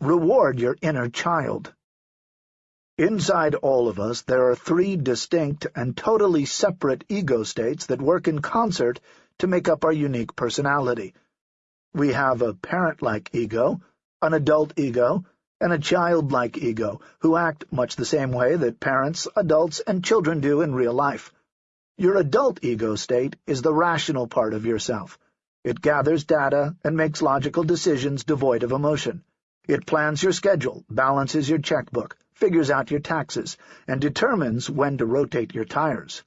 Reward your inner child. Inside all of us there are three distinct and totally separate ego states that work in concert to make up our unique personality. We have a parent-like ego, an adult ego, and a child-like ego, who act much the same way that parents, adults, and children do in real life. Your adult ego state is the rational part of yourself. It gathers data and makes logical decisions devoid of emotion. It plans your schedule, balances your checkbook, figures out your taxes, and determines when to rotate your tires.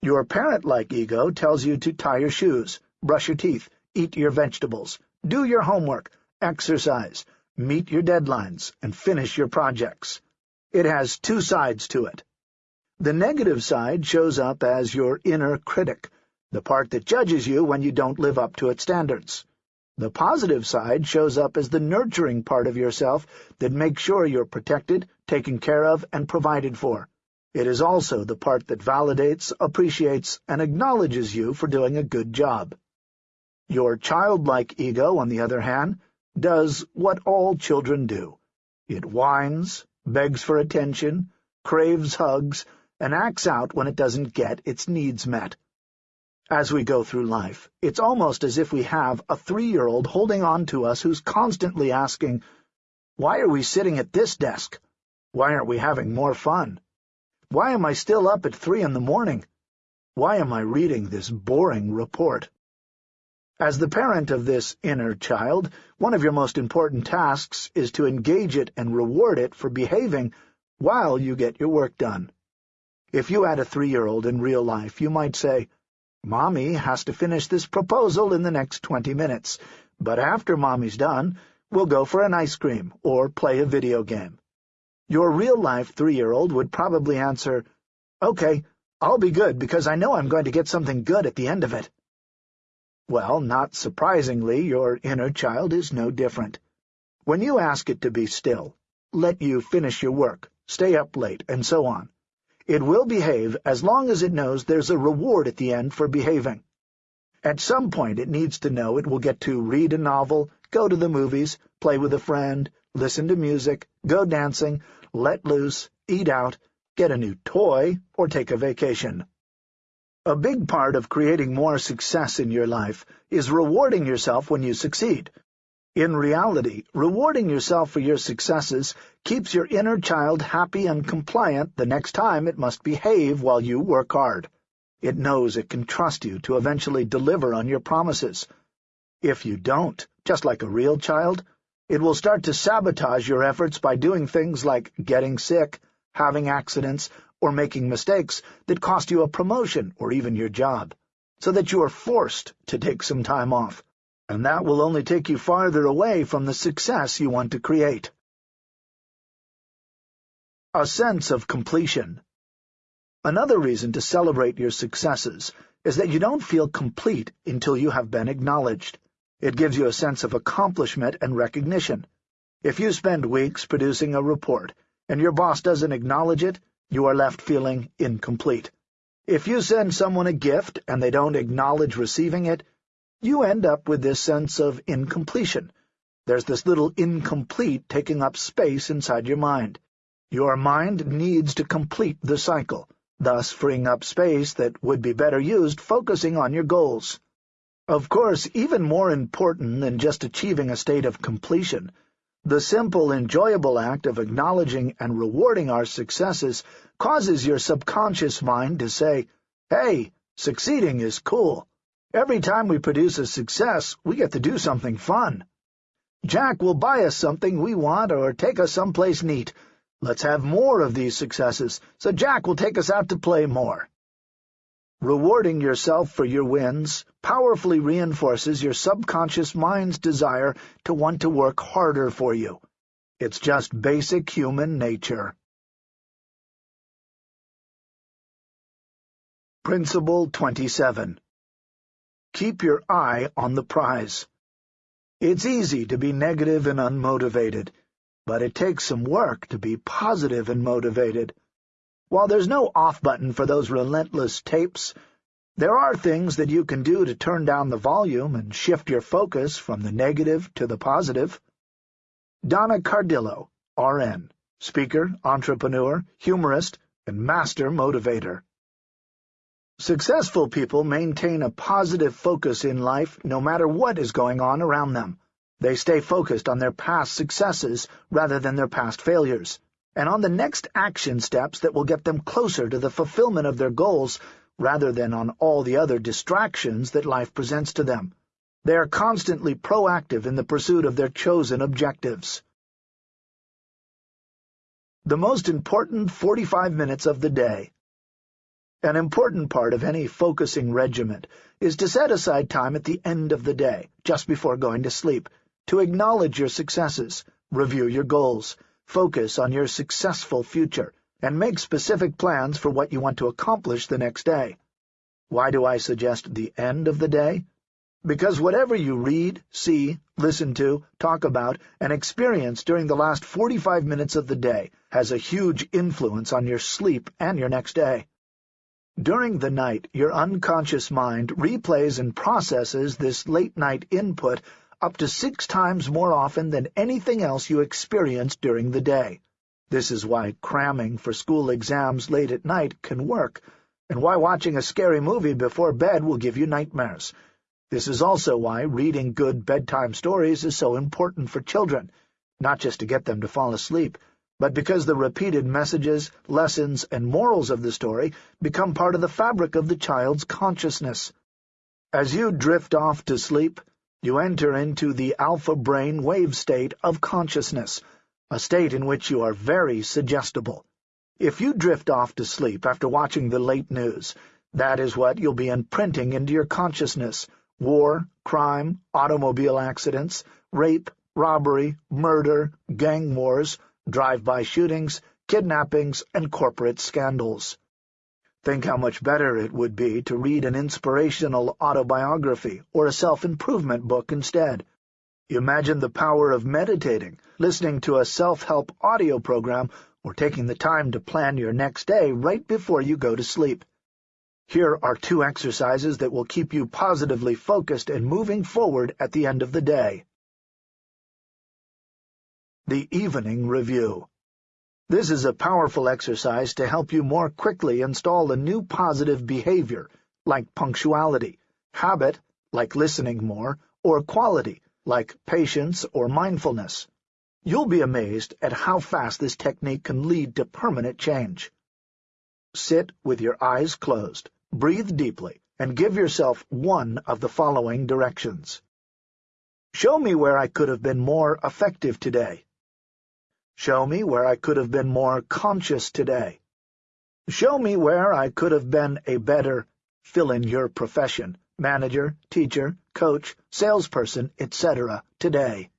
Your parent-like ego tells you to tie your shoes, brush your teeth, eat your vegetables, do your homework, exercise, meet your deadlines, and finish your projects. It has two sides to it. The negative side shows up as your inner critic, the part that judges you when you don't live up to its standards. The positive side shows up as the nurturing part of yourself that makes sure you're protected, taken care of, and provided for. It is also the part that validates, appreciates, and acknowledges you for doing a good job. Your childlike ego, on the other hand, does what all children do. It whines, begs for attention, craves hugs, and acts out when it doesn't get its needs met. As we go through life, it's almost as if we have a three-year-old holding on to us who's constantly asking, Why are we sitting at this desk? Why aren't we having more fun? Why am I still up at three in the morning? Why am I reading this boring report? As the parent of this inner child, one of your most important tasks is to engage it and reward it for behaving while you get your work done. If you had a three-year-old in real life, you might say, Mommy has to finish this proposal in the next twenty minutes, but after Mommy's done, we'll go for an ice cream or play a video game. Your real-life three-year-old would probably answer, Okay, I'll be good because I know I'm going to get something good at the end of it. Well, not surprisingly, your inner child is no different. When you ask it to be still, let you finish your work, stay up late, and so on, it will behave as long as it knows there's a reward at the end for behaving. At some point it needs to know it will get to read a novel, go to the movies, play with a friend, listen to music, go dancing, let loose, eat out, get a new toy, or take a vacation. A big part of creating more success in your life is rewarding yourself when you succeed, in reality, rewarding yourself for your successes keeps your inner child happy and compliant the next time it must behave while you work hard. It knows it can trust you to eventually deliver on your promises. If you don't, just like a real child, it will start to sabotage your efforts by doing things like getting sick, having accidents, or making mistakes that cost you a promotion or even your job, so that you are forced to take some time off and that will only take you farther away from the success you want to create. A sense of completion. Another reason to celebrate your successes is that you don't feel complete until you have been acknowledged. It gives you a sense of accomplishment and recognition. If you spend weeks producing a report, and your boss doesn't acknowledge it, you are left feeling incomplete. If you send someone a gift and they don't acknowledge receiving it, you end up with this sense of incompletion. There's this little incomplete taking up space inside your mind. Your mind needs to complete the cycle, thus freeing up space that would be better used focusing on your goals. Of course, even more important than just achieving a state of completion, the simple, enjoyable act of acknowledging and rewarding our successes causes your subconscious mind to say, Hey, succeeding is cool. Every time we produce a success, we get to do something fun. Jack will buy us something we want or take us someplace neat. Let's have more of these successes, so Jack will take us out to play more. Rewarding yourself for your wins powerfully reinforces your subconscious mind's desire to want to work harder for you. It's just basic human nature. Principle 27 Keep your eye on the prize. It's easy to be negative and unmotivated, but it takes some work to be positive and motivated. While there's no off button for those relentless tapes, there are things that you can do to turn down the volume and shift your focus from the negative to the positive. Donna Cardillo, RN, speaker, entrepreneur, humorist, and master motivator. Successful people maintain a positive focus in life no matter what is going on around them. They stay focused on their past successes rather than their past failures, and on the next action steps that will get them closer to the fulfillment of their goals rather than on all the other distractions that life presents to them. They are constantly proactive in the pursuit of their chosen objectives. The most important 45 minutes of the day. An important part of any focusing regiment is to set aside time at the end of the day, just before going to sleep, to acknowledge your successes, review your goals, focus on your successful future, and make specific plans for what you want to accomplish the next day. Why do I suggest the end of the day? Because whatever you read, see, listen to, talk about, and experience during the last 45 minutes of the day has a huge influence on your sleep and your next day. During the night, your unconscious mind replays and processes this late-night input up to six times more often than anything else you experience during the day. This is why cramming for school exams late at night can work, and why watching a scary movie before bed will give you nightmares. This is also why reading good bedtime stories is so important for children, not just to get them to fall asleep, but because the repeated messages, lessons, and morals of the story become part of the fabric of the child's consciousness. As you drift off to sleep, you enter into the alpha brain wave state of consciousness, a state in which you are very suggestible. If you drift off to sleep after watching the late news, that is what you'll be imprinting into your consciousness. War, crime, automobile accidents, rape, robbery, murder, gang wars, drive-by shootings, kidnappings, and corporate scandals. Think how much better it would be to read an inspirational autobiography or a self-improvement book instead. Imagine the power of meditating, listening to a self-help audio program, or taking the time to plan your next day right before you go to sleep. Here are two exercises that will keep you positively focused and moving forward at the end of the day. The Evening Review This is a powerful exercise to help you more quickly install a new positive behavior, like punctuality, habit, like listening more, or quality, like patience or mindfulness. You'll be amazed at how fast this technique can lead to permanent change. Sit with your eyes closed, breathe deeply, and give yourself one of the following directions. Show me where I could have been more effective today. Show me where I could have been more conscious today. Show me where I could have been a better fill-in-your profession, manager, teacher, coach, salesperson, etc. today.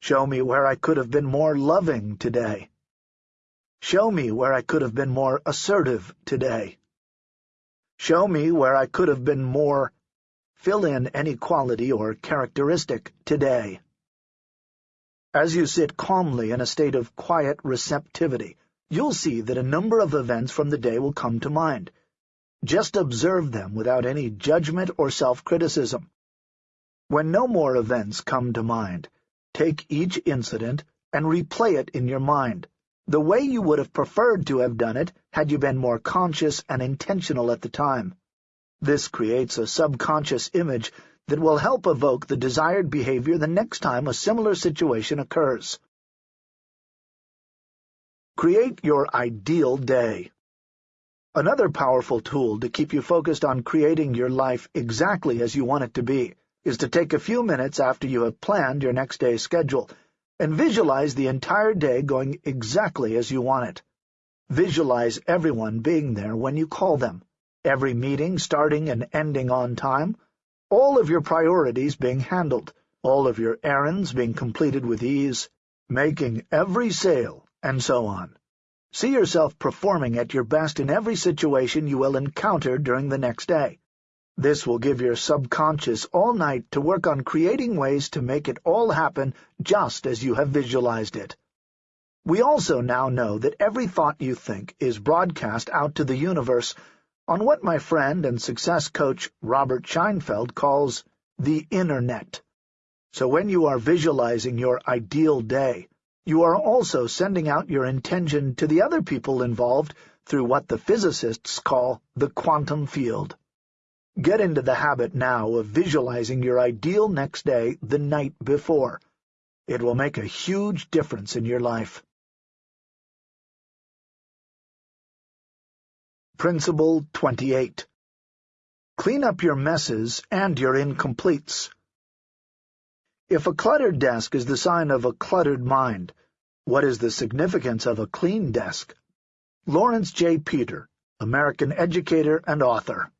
Show me where I could have been more loving today. Show me where I could have been more assertive today. Show me where I could have been more fill in any quality or characteristic today. As you sit calmly in a state of quiet receptivity, you'll see that a number of events from the day will come to mind. Just observe them without any judgment or self-criticism. When no more events come to mind, take each incident and replay it in your mind, the way you would have preferred to have done it had you been more conscious and intentional at the time. This creates a subconscious image that will help evoke the desired behavior the next time a similar situation occurs. Create your ideal day. Another powerful tool to keep you focused on creating your life exactly as you want it to be is to take a few minutes after you have planned your next day's schedule and visualize the entire day going exactly as you want it. Visualize everyone being there when you call them, every meeting starting and ending on time, all of your priorities being handled, all of your errands being completed with ease, making every sale, and so on. See yourself performing at your best in every situation you will encounter during the next day. This will give your subconscious all night to work on creating ways to make it all happen just as you have visualized it. We also now know that every thought you think is broadcast out to the universe on what my friend and success coach Robert Scheinfeld calls the Internet. So when you are visualizing your ideal day, you are also sending out your intention to the other people involved through what the physicists call the quantum field. Get into the habit now of visualizing your ideal next day the night before. It will make a huge difference in your life. Principle 28 Clean up your messes and your incompletes. If a cluttered desk is the sign of a cluttered mind, what is the significance of a clean desk? Lawrence J. Peter, American educator and author.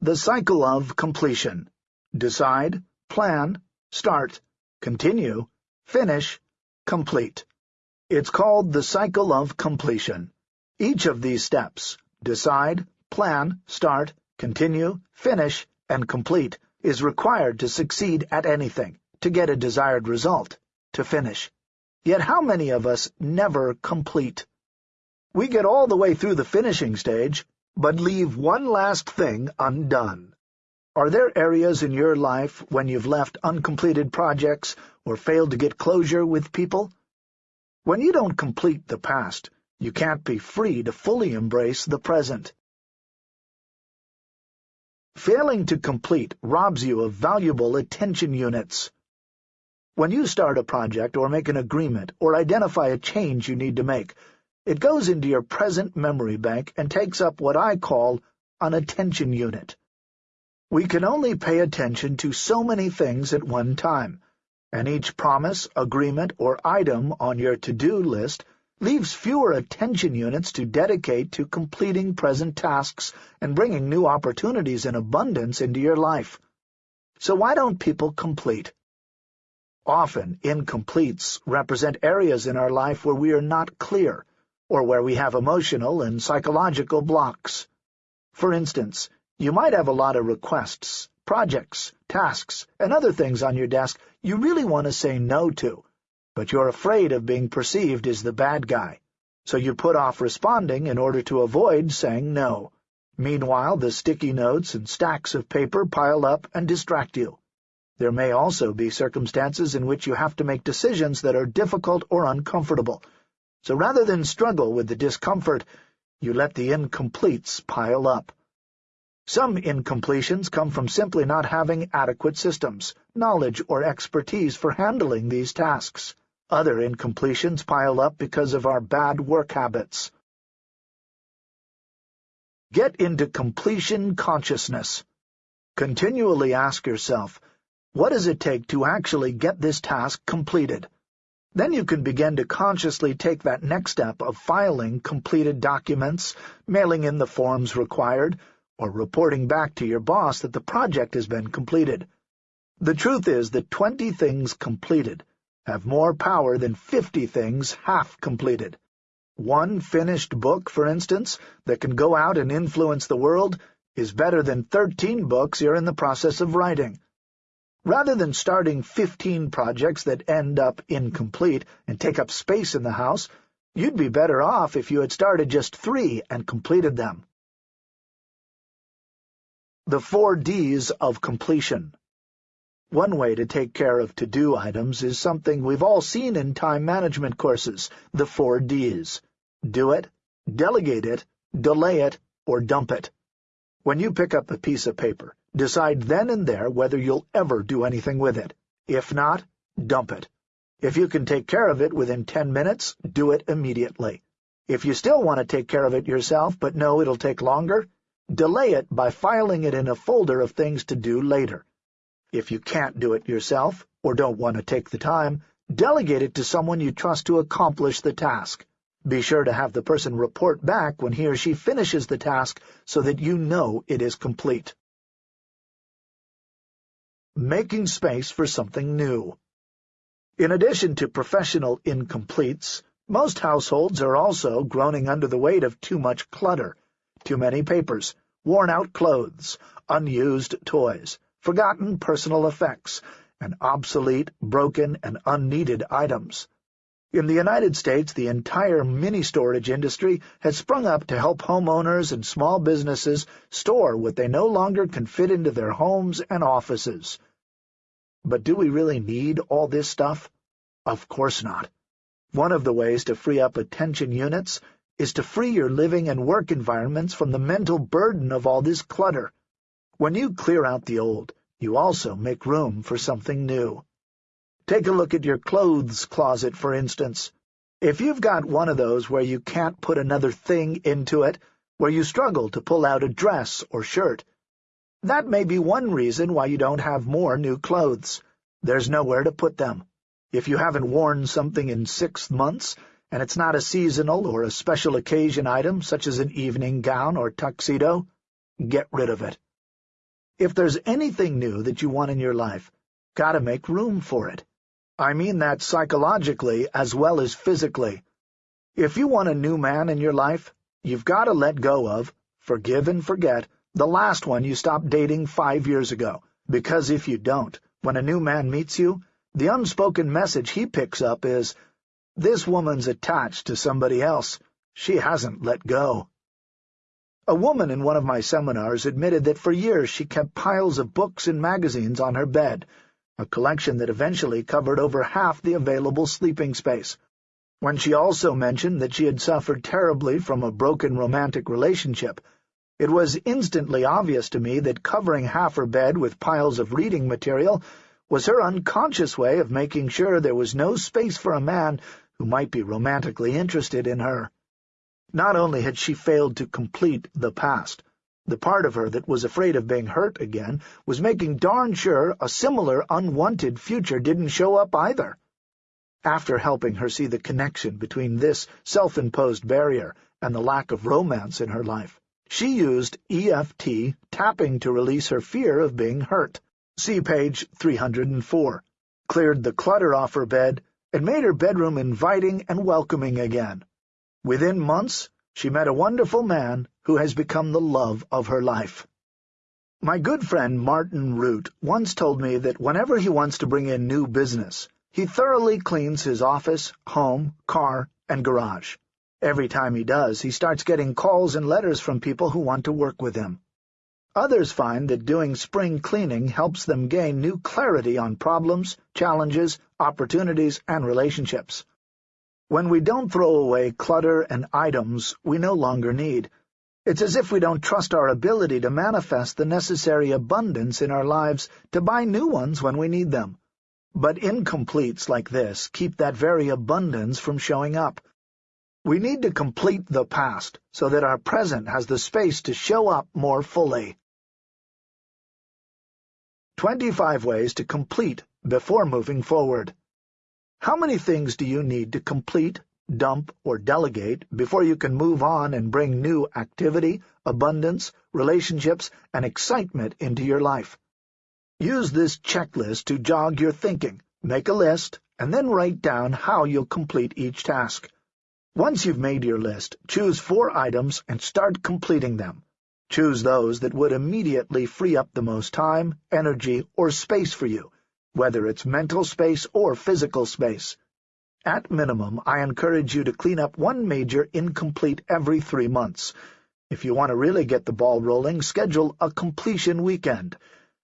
The cycle of completion. Decide, plan, start, continue, finish, complete. It's called the cycle of completion. Each of these steps, decide, plan, start, continue, finish, and complete, is required to succeed at anything, to get a desired result, to finish. Yet how many of us never complete? We get all the way through the finishing stage, but leave one last thing undone. Are there areas in your life when you've left uncompleted projects or failed to get closure with people? When you don't complete the past, you can't be free to fully embrace the present. Failing to complete robs you of valuable attention units. When you start a project or make an agreement or identify a change you need to make, it goes into your present memory bank and takes up what I call an attention unit. We can only pay attention to so many things at one time, and each promise, agreement, or item on your to-do list leaves fewer attention units to dedicate to completing present tasks and bringing new opportunities in abundance into your life. So why don't people complete? Often, incompletes represent areas in our life where we are not clear, or where we have emotional and psychological blocks. For instance, you might have a lot of requests, projects, tasks, and other things on your desk you really want to say no to, but you're afraid of being perceived as the bad guy, so you put off responding in order to avoid saying no. Meanwhile, the sticky notes and stacks of paper pile up and distract you. There may also be circumstances in which you have to make decisions that are difficult or uncomfortable, so rather than struggle with the discomfort, you let the incompletes pile up. Some incompletions come from simply not having adequate systems, knowledge, or expertise for handling these tasks. Other incompletions pile up because of our bad work habits. Get into completion consciousness. Continually ask yourself, what does it take to actually get this task completed? Then you can begin to consciously take that next step of filing completed documents, mailing in the forms required, or reporting back to your boss that the project has been completed. The truth is that 20 things completed have more power than 50 things half completed. One finished book, for instance, that can go out and influence the world is better than 13 books you're in the process of writing. Rather than starting 15 projects that end up incomplete and take up space in the house, you'd be better off if you had started just three and completed them. The four Ds of completion. One way to take care of to-do items is something we've all seen in time management courses, the four Ds. Do it, delegate it, delay it, or dump it. When you pick up a piece of paper, decide then and there whether you'll ever do anything with it. If not, dump it. If you can take care of it within ten minutes, do it immediately. If you still want to take care of it yourself but know it'll take longer, delay it by filing it in a folder of things to do later. If you can't do it yourself, or don't want to take the time, delegate it to someone you trust to accomplish the task. Be sure to have the person report back when he or she finishes the task so that you know it is complete. Making space for something new. In addition to professional incompletes, most households are also groaning under the weight of too much clutter, too many papers, worn-out clothes, unused toys, forgotten personal effects, and obsolete, broken, and unneeded items. In the United States, the entire mini-storage industry has sprung up to help homeowners and small businesses store what they no longer can fit into their homes and offices. But do we really need all this stuff? Of course not. One of the ways to free up attention units is to free your living and work environments from the mental burden of all this clutter. When you clear out the old, you also make room for something new. Take a look at your clothes closet, for instance. If you've got one of those where you can't put another thing into it, where you struggle to pull out a dress or shirt, that may be one reason why you don't have more new clothes. There's nowhere to put them. If you haven't worn something in six months, and it's not a seasonal or a special occasion item such as an evening gown or tuxedo, get rid of it. If there's anything new that you want in your life, gotta make room for it. I mean that psychologically as well as physically. If you want a new man in your life, you've got to let go of, forgive and forget, the last one you stopped dating five years ago, because if you don't, when a new man meets you, the unspoken message he picks up is, this woman's attached to somebody else. She hasn't let go. A woman in one of my seminars admitted that for years she kept piles of books and magazines on her bed, a collection that eventually covered over half the available sleeping space. When she also mentioned that she had suffered terribly from a broken romantic relationship, it was instantly obvious to me that covering half her bed with piles of reading material was her unconscious way of making sure there was no space for a man who might be romantically interested in her. Not only had she failed to complete the past, the part of her that was afraid of being hurt again was making darn sure a similar unwanted future didn't show up either. After helping her see the connection between this self-imposed barrier and the lack of romance in her life, she used EFT tapping to release her fear of being hurt. See page 304. Cleared the clutter off her bed and made her bedroom inviting and welcoming again. Within months, she met a wonderful man who has become the love of her life. My good friend Martin Rutte once told me that whenever he wants to bring in new business, he thoroughly cleans his office, home, car, and garage. Every time he does, he starts getting calls and letters from people who want to work with him. Others find that doing spring cleaning helps them gain new clarity on problems, challenges, opportunities, and relationships. When we don't throw away clutter and items we no longer need, it's as if we don't trust our ability to manifest the necessary abundance in our lives to buy new ones when we need them. But incompletes like this keep that very abundance from showing up. We need to complete the past so that our present has the space to show up more fully. 25 Ways to Complete Before Moving Forward How many things do you need to complete, dump, or delegate before you can move on and bring new activity, abundance, relationships, and excitement into your life? Use this checklist to jog your thinking, make a list, and then write down how you'll complete each task. Once you've made your list, choose four items and start completing them. Choose those that would immediately free up the most time, energy, or space for you, whether it's mental space or physical space. At minimum, I encourage you to clean up one major incomplete every three months. If you want to really get the ball rolling, schedule a completion weekend,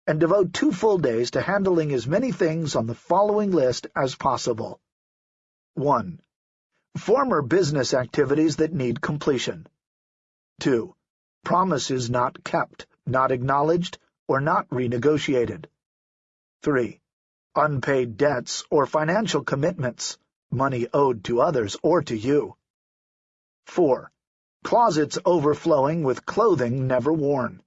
and devote two full days to handling as many things on the following list as possible. 1. Former business activities that need completion. 2. Promises not kept, not acknowledged, or not renegotiated. 3. Unpaid debts or financial commitments, money owed to others or to you. 4. Closets overflowing with clothing never worn.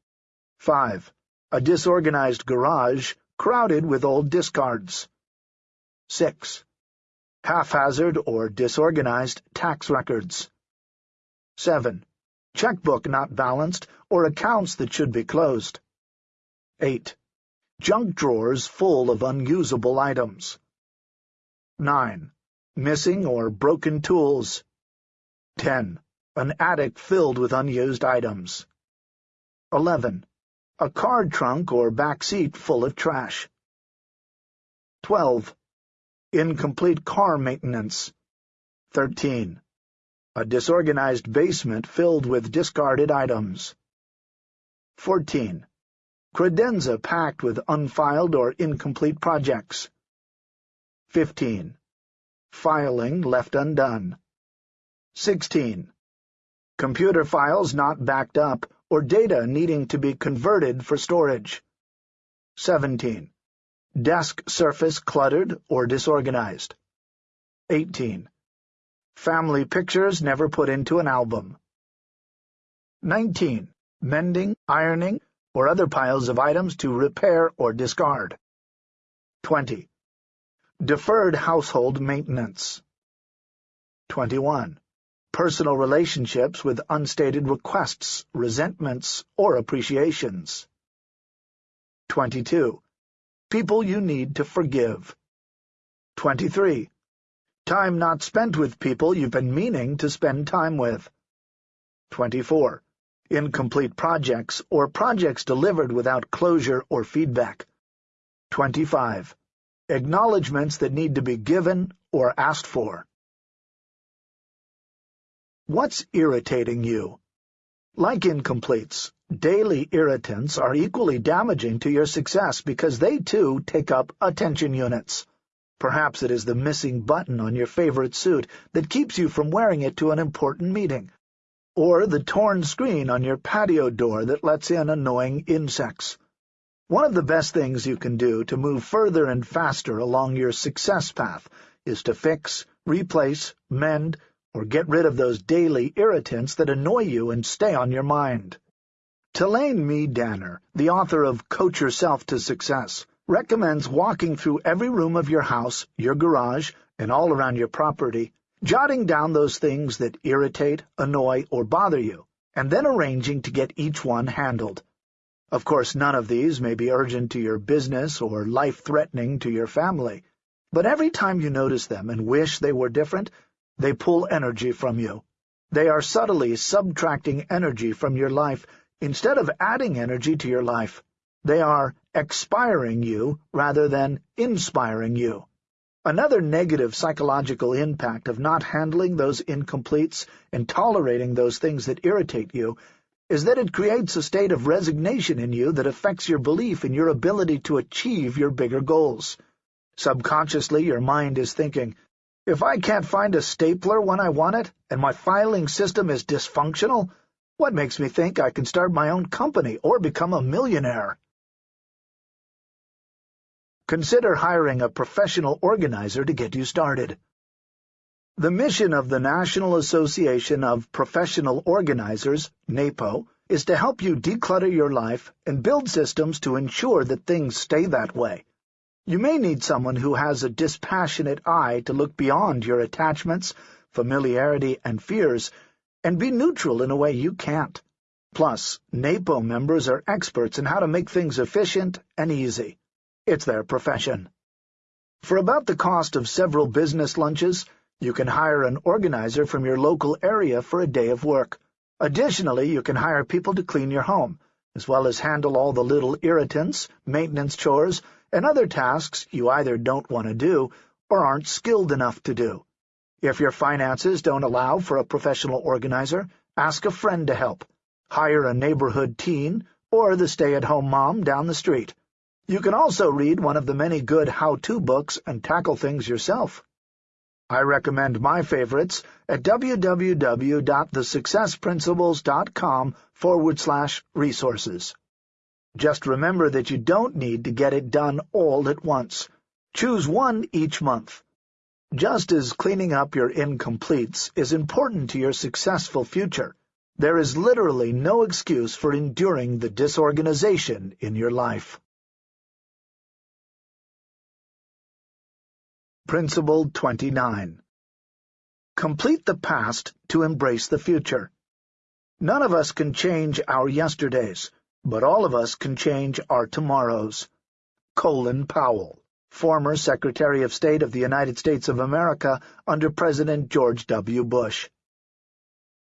5. A disorganized garage crowded with old discards. 6 haphazard or disorganized tax records. 7. Checkbook not balanced or accounts that should be closed. 8. Junk drawers full of unusable items. 9. Missing or broken tools. 10. An attic filled with unused items. 11. A car trunk or back seat full of trash. 12 Incomplete car maintenance. 13. A disorganized basement filled with discarded items. 14. Credenza packed with unfiled or incomplete projects. 15. Filing left undone. 16. Computer files not backed up or data needing to be converted for storage. 17. Desk surface cluttered or disorganized. 18. Family pictures never put into an album. 19. Mending, ironing, or other piles of items to repair or discard. 20. Deferred household maintenance. 21. Personal relationships with unstated requests, resentments, or appreciations. 22. People you need to forgive. 23. Time not spent with people you've been meaning to spend time with. 24 incomplete projects, or projects delivered without closure or feedback. 25. Acknowledgements that need to be given or asked for. What's irritating you? Like incompletes, daily irritants are equally damaging to your success because they, too, take up attention units. Perhaps it is the missing button on your favorite suit that keeps you from wearing it to an important meeting, or the torn screen on your patio door that lets in annoying insects. One of the best things you can do to move further and faster along your success path is to fix, replace, mend, or get rid of those daily irritants that annoy you and stay on your mind. Talane Miedaner, the author of Coach Yourself to Success, recommends walking through every room of your house, your garage, and all around your property jotting down those things that irritate, annoy, or bother you, and then arranging to get each one handled. Of course, none of these may be urgent to your business or life-threatening to your family, but every time you notice them and wish they were different, they pull energy from you. They are subtly subtracting energy from your life instead of adding energy to your life. They are expiring you rather than inspiring you. Another negative psychological impact of not handling those incompletes and tolerating those things that irritate you is that it creates a state of resignation in you that affects your belief in your ability to achieve your bigger goals. Subconsciously, your mind is thinking, if I can't find a stapler when I want it, and my filing system is dysfunctional, what makes me think I can start my own company or become a millionaire? Consider hiring a professional organizer to get you started. The mission of the National Association of Professional Organizers, NAPO, is to help you declutter your life and build systems to ensure that things stay that way. You may need someone who has a dispassionate eye to look beyond your attachments, familiarity, and fears, and be neutral in a way you can't. Plus, NAPO members are experts in how to make things efficient and easy. It's their profession. For about the cost of several business lunches, you can hire an organizer from your local area for a day of work. Additionally, you can hire people to clean your home, as well as handle all the little irritants, maintenance chores, and other tasks you either don't want to do or aren't skilled enough to do. If your finances don't allow for a professional organizer, ask a friend to help. Hire a neighborhood teen or the stay-at-home mom down the street. You can also read one of the many good how-to books and tackle things yourself. I recommend my favorites at www.thesuccessprinciples.com forward slash resources. Just remember that you don't need to get it done all at once. Choose one each month. Just as cleaning up your incompletes is important to your successful future, there is literally no excuse for enduring the disorganization in your life. Principle 29 Complete the past to embrace the future. None of us can change our yesterdays, but all of us can change our tomorrows. Colin Powell, former Secretary of State of the United States of America under President George W. Bush.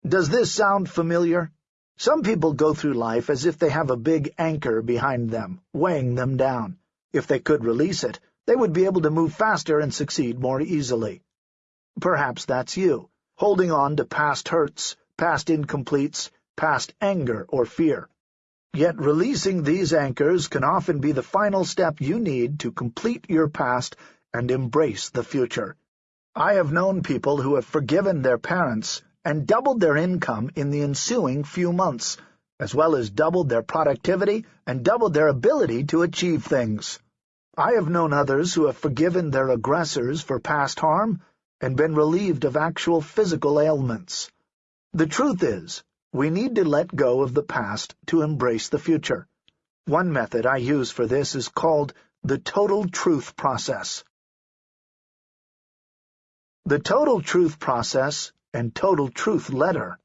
Does this sound familiar? Some people go through life as if they have a big anchor behind them, weighing them down. If they could release it, they would be able to move faster and succeed more easily. Perhaps that's you, holding on to past hurts, past incompletes, past anger or fear. Yet releasing these anchors can often be the final step you need to complete your past and embrace the future. I have known people who have forgiven their parents and doubled their income in the ensuing few months, as well as doubled their productivity and doubled their ability to achieve things. I have known others who have forgiven their aggressors for past harm and been relieved of actual physical ailments. The truth is, we need to let go of the past to embrace the future. One method I use for this is called the total truth process. The Total Truth Process and Total Truth Letter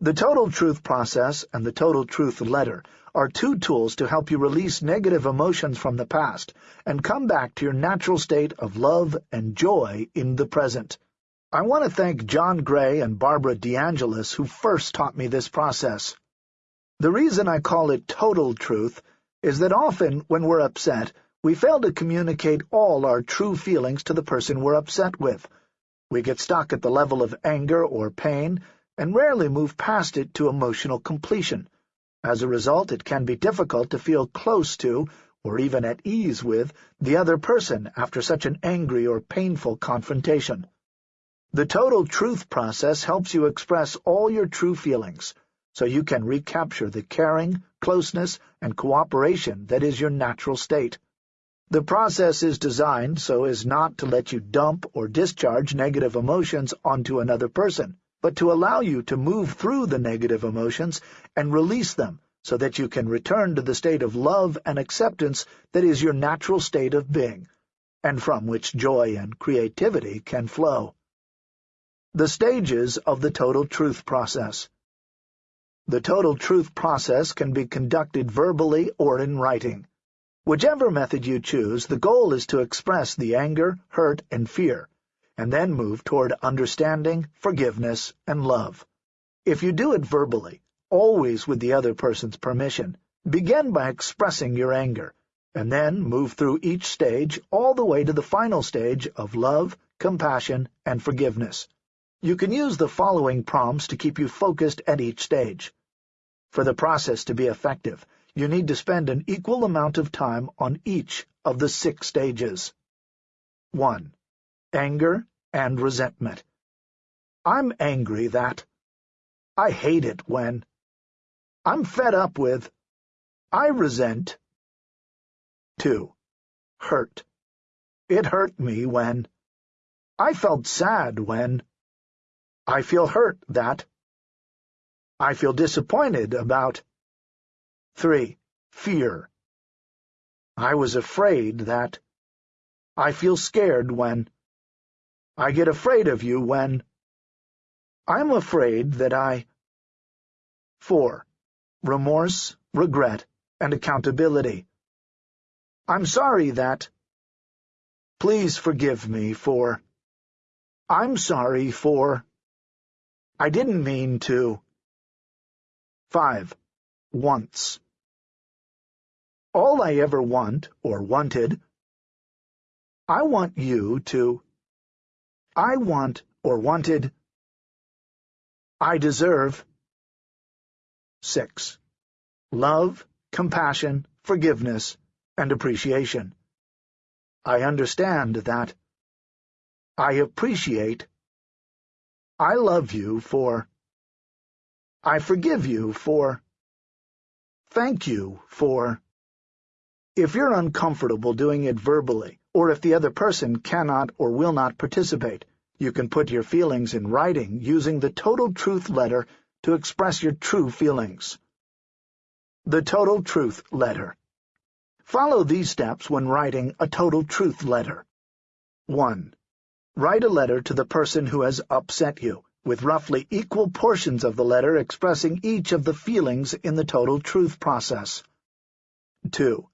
The Total Truth Process and the Total Truth Letter are two tools to help you release negative emotions from the past and come back to your natural state of love and joy in the present. I want to thank John Gray and Barbara DeAngelis who first taught me this process. The reason I call it total truth is that often when we're upset, we fail to communicate all our true feelings to the person we're upset with. We get stuck at the level of anger or pain and rarely move past it to emotional completion. As a result, it can be difficult to feel close to, or even at ease with, the other person after such an angry or painful confrontation. The total truth process helps you express all your true feelings, so you can recapture the caring, closeness, and cooperation that is your natural state. The process is designed so as not to let you dump or discharge negative emotions onto another person, but to allow you to move through the negative emotions and release them so that you can return to the state of love and acceptance that is your natural state of being, and from which joy and creativity can flow. The stages of the Total Truth Process The Total Truth Process can be conducted verbally or in writing. Whichever method you choose, the goal is to express the anger, hurt, and fear, and then move toward understanding, forgiveness, and love. If you do it verbally, always with the other person's permission, begin by expressing your anger, and then move through each stage all the way to the final stage of love, compassion, and forgiveness. You can use the following prompts to keep you focused at each stage. For the process to be effective, you need to spend an equal amount of time on each of the six stages. 1. Anger and resentment. I'm angry that. I hate it when. I'm fed up with. I resent. 2. Hurt. It hurt me when. I felt sad when. I feel hurt that. I feel disappointed about. 3. Fear. I was afraid that. I feel scared when. I get afraid of you when. I'm afraid that I. 4. Remorse, regret, and accountability. I'm sorry that. Please forgive me for. I'm sorry for. I didn't mean to. 5. Once. All I ever want, or wanted, I want you to. I want, or wanted. I deserve. 6. Love, compassion, forgiveness, and appreciation. I understand that. I appreciate. I love you for. I forgive you for. Thank you for. If you're uncomfortable doing it verbally, or if the other person cannot or will not participate, you can put your feelings in writing using the Total Truth Letter to express your true feelings. The Total Truth Letter Follow these steps when writing a Total Truth Letter. 1. Write a letter to the person who has upset you, with roughly equal portions of the letter expressing each of the feelings in the Total Truth process. 2.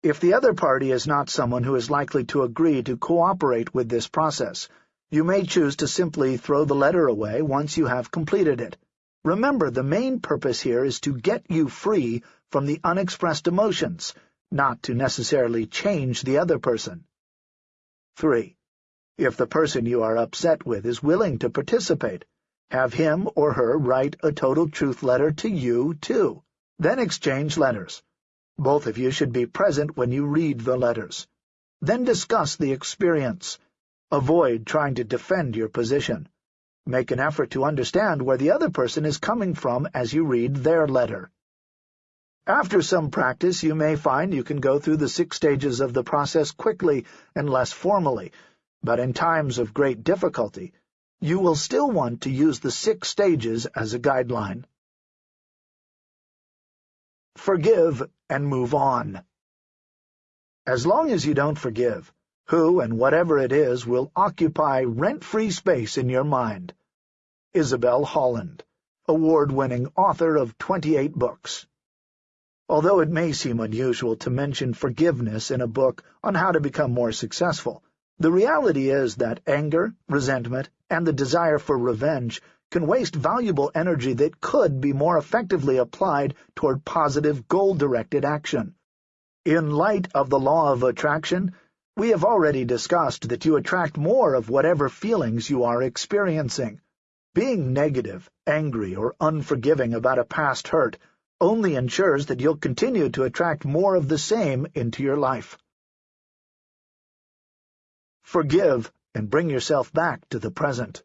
If the other party is not someone who is likely to agree to cooperate with this process, you may choose to simply throw the letter away once you have completed it. Remember, the main purpose here is to get you free from the unexpressed emotions, not to necessarily change the other person. 3. If the person you are upset with is willing to participate, have him or her write a total truth letter to you, too. Then exchange letters. Both of you should be present when you read the letters. Then discuss the experience. Avoid trying to defend your position. Make an effort to understand where the other person is coming from as you read their letter. After some practice, you may find you can go through the six stages of the process quickly and less formally, but in times of great difficulty, you will still want to use the six stages as a guideline. Forgive and move on. As long as you don't forgive, who and whatever it is will occupy rent-free space in your mind. Isabelle Holland, award-winning author of 28 books. Although it may seem unusual to mention forgiveness in a book on how to become more successful, the reality is that anger, resentment, and the desire for revenge can waste valuable energy that could be more effectively applied toward positive, goal-directed action. In light of the law of attraction, we have already discussed that you attract more of whatever feelings you are experiencing. Being negative, angry, or unforgiving about a past hurt only ensures that you'll continue to attract more of the same into your life. Forgive and bring yourself back to the present.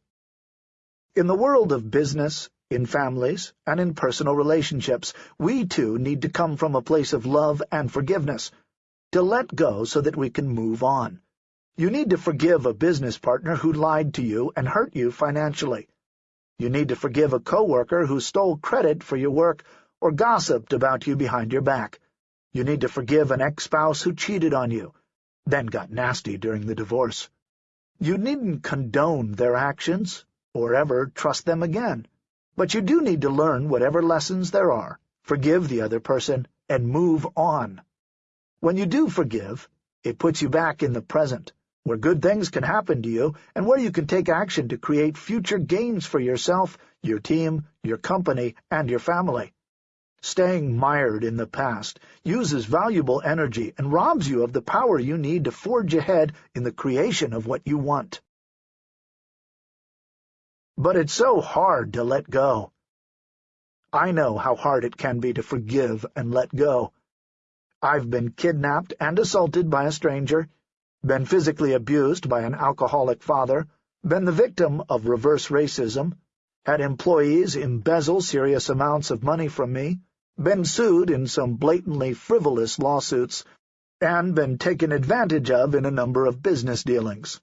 In the world of business, in families, and in personal relationships, we too need to come from a place of love and forgiveness, to let go so that we can move on. You need to forgive a business partner who lied to you and hurt you financially. You need to forgive a coworker who stole credit for your work or gossiped about you behind your back. You need to forgive an ex-spouse who cheated on you, then got nasty during the divorce. You needn't condone their actions or ever trust them again, but you do need to learn whatever lessons there are, forgive the other person, and move on. When you do forgive, it puts you back in the present, where good things can happen to you and where you can take action to create future gains for yourself, your team, your company, and your family. Staying mired in the past uses valuable energy and robs you of the power you need to forge ahead in the creation of what you want. But it's so hard to let go. I know how hard it can be to forgive and let go. I've been kidnapped and assaulted by a stranger, been physically abused by an alcoholic father, been the victim of reverse racism, had employees embezzle serious amounts of money from me, been sued in some blatantly frivolous lawsuits, and been taken advantage of in a number of business dealings.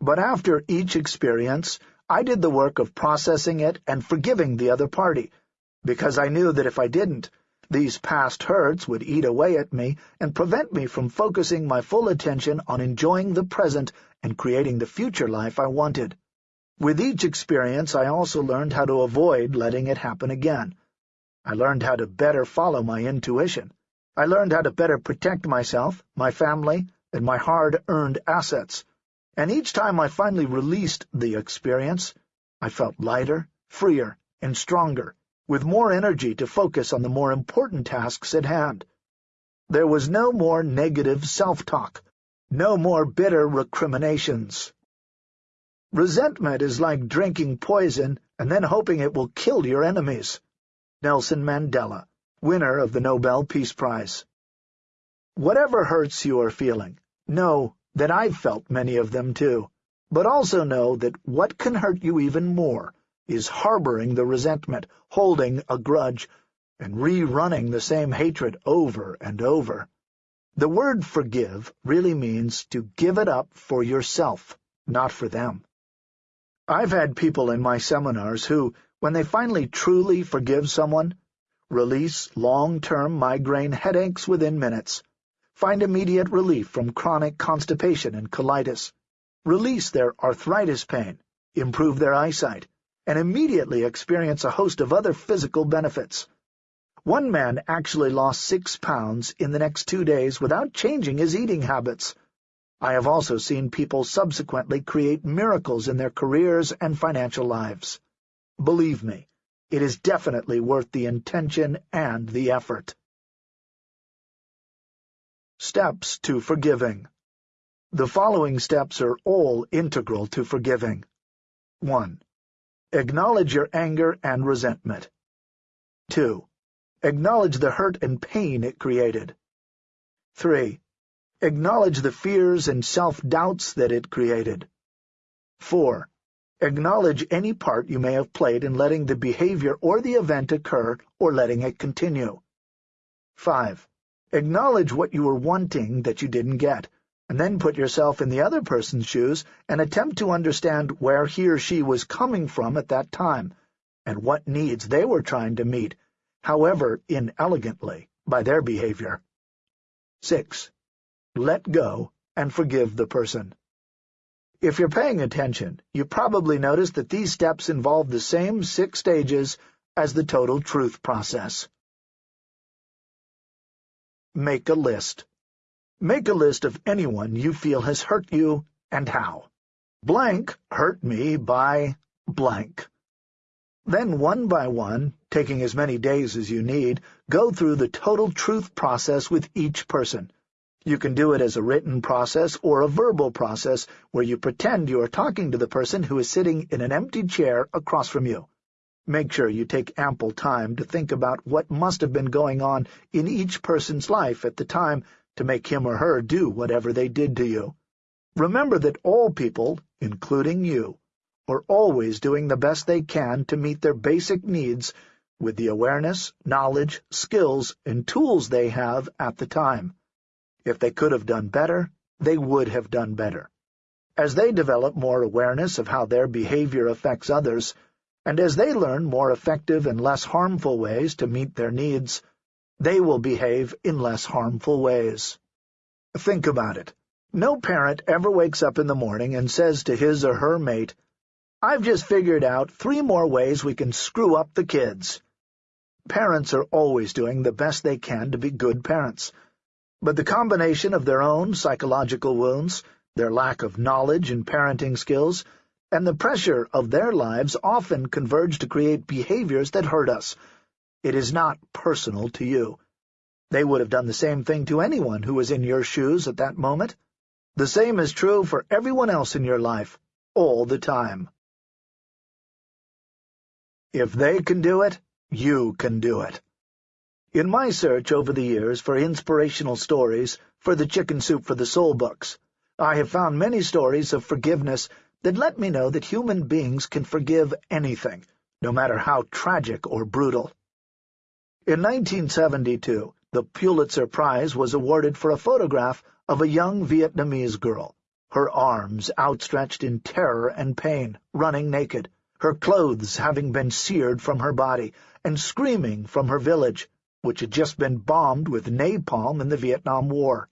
But after each experience, I did the work of processing it and forgiving the other party, because I knew that if I didn't, these past hurts would eat away at me and prevent me from focusing my full attention on enjoying the present and creating the future life I wanted. With each experience, I also learned how to avoid letting it happen again. I learned how to better follow my intuition. I learned how to better protect myself, my family, and my hard-earned assets. And each time I finally released the experience, I felt lighter, freer, and stronger, with more energy to focus on the more important tasks at hand. There was no more negative self-talk, no more bitter recriminations. Resentment is like drinking poison and then hoping it will kill your enemies. Nelson Mandela, winner of the Nobel Peace Prize. Whatever hurts you are feeling, know that I've felt many of them too, but also know that what can hurt you even more is harboring the resentment, holding a grudge, and rerunning the same hatred over and over. The word forgive really means to give it up for yourself, not for them. I've had people in my seminars who, when they finally truly forgive someone, release long-term migraine headaches within minutes, find immediate relief from chronic constipation and colitis, release their arthritis pain, improve their eyesight, and immediately experience a host of other physical benefits. One man actually lost six pounds in the next two days without changing his eating habits. I have also seen people subsequently create miracles in their careers and financial lives. Believe me, it is definitely worth the intention and the effort. Steps to Forgiving The following steps are all integral to forgiving. 1. Acknowledge your anger and resentment. 2. Acknowledge the hurt and pain it created. 3. Acknowledge the fears and self-doubts that it created. 4. Acknowledge any part you may have played in letting the behavior or the event occur or letting it continue. 5. Acknowledge what you were wanting that you didn't get, and then put yourself in the other person's shoes and attempt to understand where he or she was coming from at that time, and what needs they were trying to meet, however inelegantly, by their behavior. 6. Let go and forgive the person. If you're paying attention, you probably noticed that these steps involve the same six stages as the total truth process. Make a list. Make a list of anyone you feel has hurt you and how. Blank hurt me by blank. Then one by one, taking as many days as you need, go through the total truth process with each person. You can do it as a written process or a verbal process where you pretend you are talking to the person who is sitting in an empty chair across from you. Make sure you take ample time to think about what must have been going on in each person's life at the time to make him or her do whatever they did to you. Remember that all people, including you, are always doing the best they can to meet their basic needs with the awareness, knowledge, skills, and tools they have at the time. If they could have done better, they would have done better. As they develop more awareness of how their behavior affects others, and as they learn more effective and less harmful ways to meet their needs, they will behave in less harmful ways. Think about it. No parent ever wakes up in the morning and says to his or her mate, I've just figured out three more ways we can screw up the kids. Parents are always doing the best they can to be good parents, but the combination of their own psychological wounds, their lack of knowledge and parenting skills, and the pressure of their lives often converge to create behaviors that hurt us. It is not personal to you. They would have done the same thing to anyone who was in your shoes at that moment. The same is true for everyone else in your life, all the time. If they can do it, you can do it. In my search over the years for inspirational stories for the Chicken Soup for the Soul books, I have found many stories of forgiveness that let me know that human beings can forgive anything, no matter how tragic or brutal. In 1972, the Pulitzer Prize was awarded for a photograph of a young Vietnamese girl, her arms outstretched in terror and pain, running naked her clothes having been seared from her body, and screaming from her village, which had just been bombed with napalm in the Vietnam War.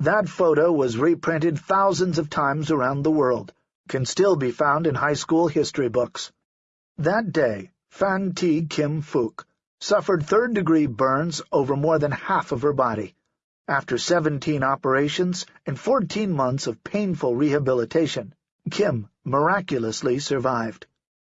That photo was reprinted thousands of times around the world, can still be found in high school history books. That day, Phan Thi Kim Phuc suffered third-degree burns over more than half of her body. After 17 operations and 14 months of painful rehabilitation, Kim miraculously survived.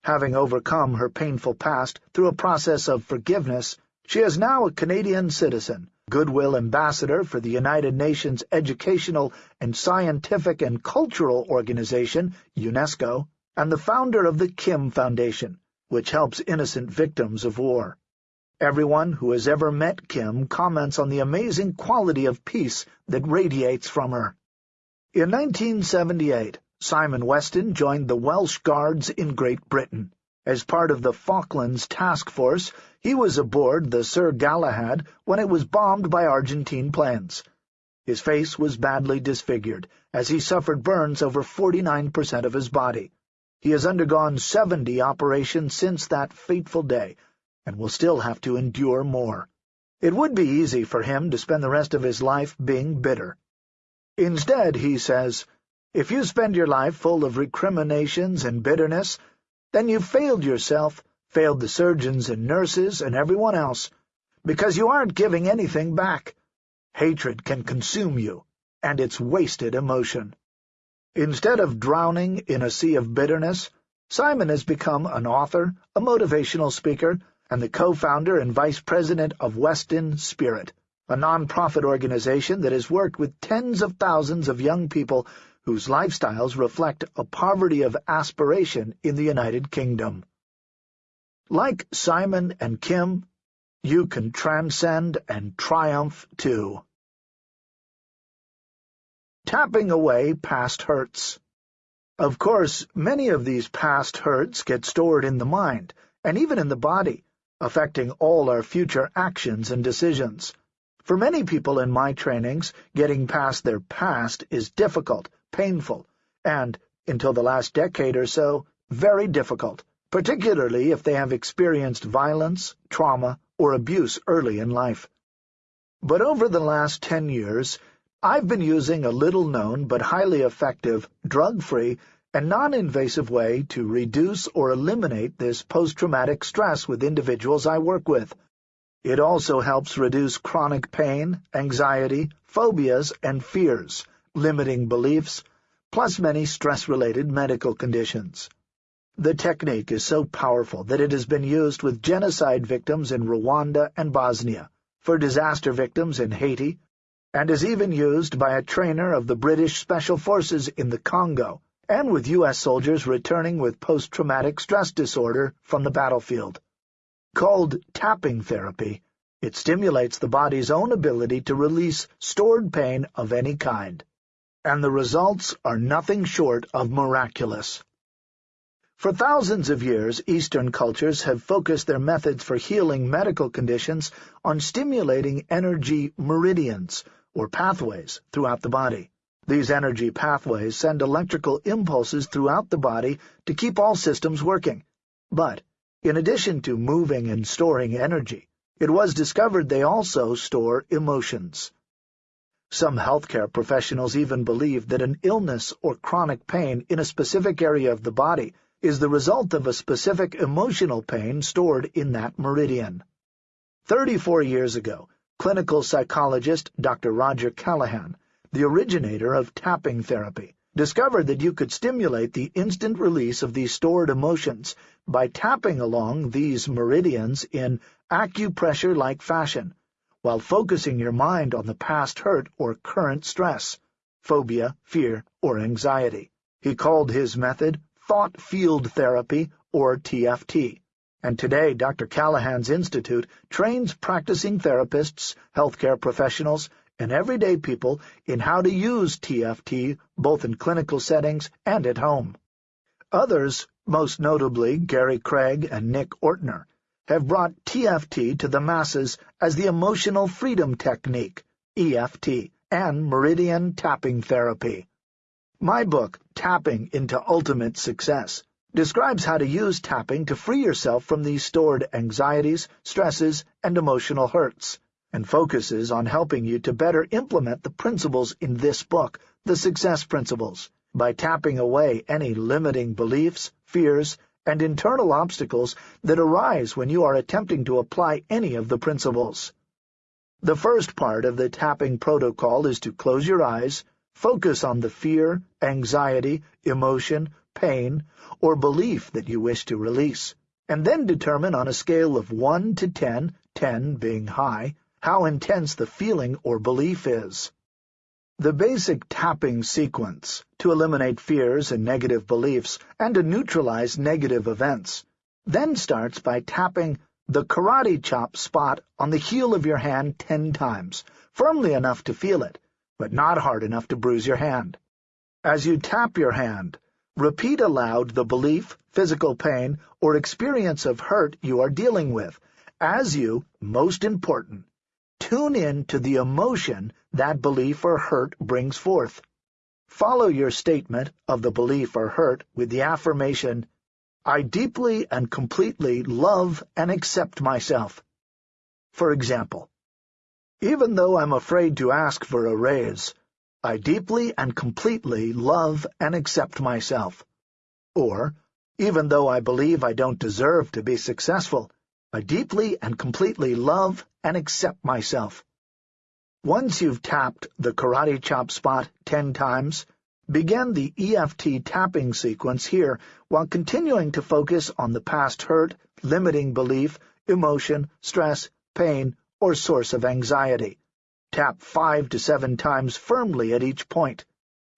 Having overcome her painful past through a process of forgiveness, she is now a Canadian citizen, Goodwill Ambassador for the United Nations Educational and Scientific and Cultural Organization, UNESCO, and the founder of the Kim Foundation, which helps innocent victims of war. Everyone who has ever met Kim comments on the amazing quality of peace that radiates from her. In 1978, Simon Weston joined the Welsh Guards in Great Britain. As part of the Falklands Task Force, he was aboard the Sir Galahad when it was bombed by Argentine planes. His face was badly disfigured, as he suffered burns over 49% of his body. He has undergone 70 operations since that fateful day, and will still have to endure more. It would be easy for him to spend the rest of his life being bitter. Instead, he says, if you spend your life full of recriminations and bitterness, then you've failed yourself, failed the surgeons and nurses and everyone else, because you aren't giving anything back. Hatred can consume you, and it's wasted emotion. Instead of drowning in a sea of bitterness, Simon has become an author, a motivational speaker, and the co-founder and vice president of Weston Spirit, a non-profit organization that has worked with tens of thousands of young people whose lifestyles reflect a poverty of aspiration in the United Kingdom. Like Simon and Kim, you can transcend and triumph too. Tapping away past hurts. Of course, many of these past hurts get stored in the mind, and even in the body, affecting all our future actions and decisions. For many people in my trainings, getting past their past is difficult, painful, and, until the last decade or so, very difficult, particularly if they have experienced violence, trauma, or abuse early in life. But over the last ten years, I've been using a little-known but highly effective, drug-free, and non-invasive way to reduce or eliminate this post-traumatic stress with individuals I work with. It also helps reduce chronic pain, anxiety, phobias, and fears, limiting beliefs, plus many stress-related medical conditions. The technique is so powerful that it has been used with genocide victims in Rwanda and Bosnia, for disaster victims in Haiti, and is even used by a trainer of the British Special Forces in the Congo, and with U.S. soldiers returning with post-traumatic stress disorder from the battlefield. Called tapping therapy, it stimulates the body's own ability to release stored pain of any kind. And the results are nothing short of miraculous. For thousands of years, Eastern cultures have focused their methods for healing medical conditions on stimulating energy meridians, or pathways, throughout the body. These energy pathways send electrical impulses throughout the body to keep all systems working. But, in addition to moving and storing energy, it was discovered they also store emotions. Some healthcare professionals even believe that an illness or chronic pain in a specific area of the body is the result of a specific emotional pain stored in that meridian. Thirty-four years ago, clinical psychologist Dr. Roger Callahan, the originator of tapping therapy, discovered that you could stimulate the instant release of these stored emotions by tapping along these meridians in acupressure-like fashion, while focusing your mind on the past hurt or current stress, phobia, fear, or anxiety. He called his method thought field therapy, or TFT. And today, Dr. Callahan's Institute trains practicing therapists, healthcare professionals, and everyday people in how to use TFT both in clinical settings and at home. Others, most notably Gary Craig and Nick Ortner, have brought TFT to the masses as the Emotional Freedom Technique, EFT, and Meridian Tapping Therapy. My book, Tapping into Ultimate Success, describes how to use tapping to free yourself from these stored anxieties, stresses, and emotional hurts, and focuses on helping you to better implement the principles in this book, the Success Principles, by tapping away any limiting beliefs, fears, and internal obstacles that arise when you are attempting to apply any of the principles. The first part of the tapping protocol is to close your eyes, Focus on the fear, anxiety, emotion, pain, or belief that you wish to release, and then determine on a scale of 1 to 10, 10 being high, how intense the feeling or belief is. The basic tapping sequence, to eliminate fears and negative beliefs and to neutralize negative events, then starts by tapping the karate chop spot on the heel of your hand ten times, firmly enough to feel it, but not hard enough to bruise your hand. As you tap your hand, repeat aloud the belief, physical pain, or experience of hurt you are dealing with, as you, most important, tune in to the emotion that belief or hurt brings forth. Follow your statement of the belief or hurt with the affirmation, I deeply and completely love and accept myself. For example, even though I'm afraid to ask for a raise, I deeply and completely love and accept myself. Or, even though I believe I don't deserve to be successful, I deeply and completely love and accept myself. Once you've tapped the karate chop spot ten times, begin the EFT tapping sequence here while continuing to focus on the past hurt, limiting belief, emotion, stress, pain, or source of anxiety. Tap five to seven times firmly at each point.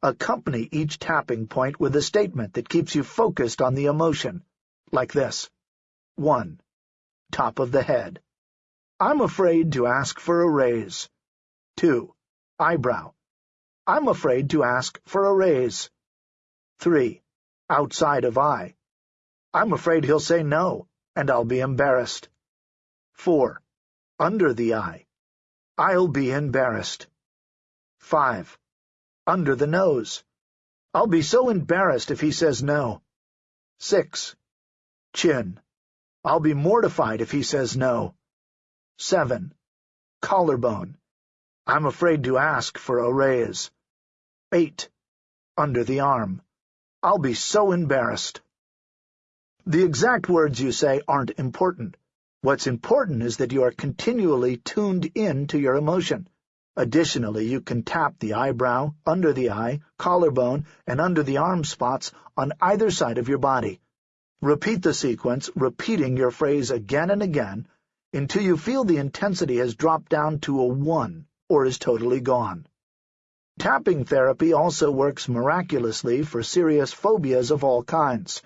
Accompany each tapping point with a statement that keeps you focused on the emotion, like this. 1. Top of the head. I'm afraid to ask for a raise. 2. Eyebrow. I'm afraid to ask for a raise. 3. Outside of eye. I'm afraid he'll say no, and I'll be embarrassed. 4. Under the eye. I'll be embarrassed. 5. Under the nose. I'll be so embarrassed if he says no. 6. Chin. I'll be mortified if he says no. 7. Collarbone. I'm afraid to ask for a raise. 8. Under the arm. I'll be so embarrassed. The exact words you say aren't important. What's important is that you are continually tuned in to your emotion. Additionally, you can tap the eyebrow, under the eye, collarbone, and under the arm spots on either side of your body. Repeat the sequence, repeating your phrase again and again, until you feel the intensity has dropped down to a 1 or is totally gone. Tapping therapy also works miraculously for serious phobias of all kinds.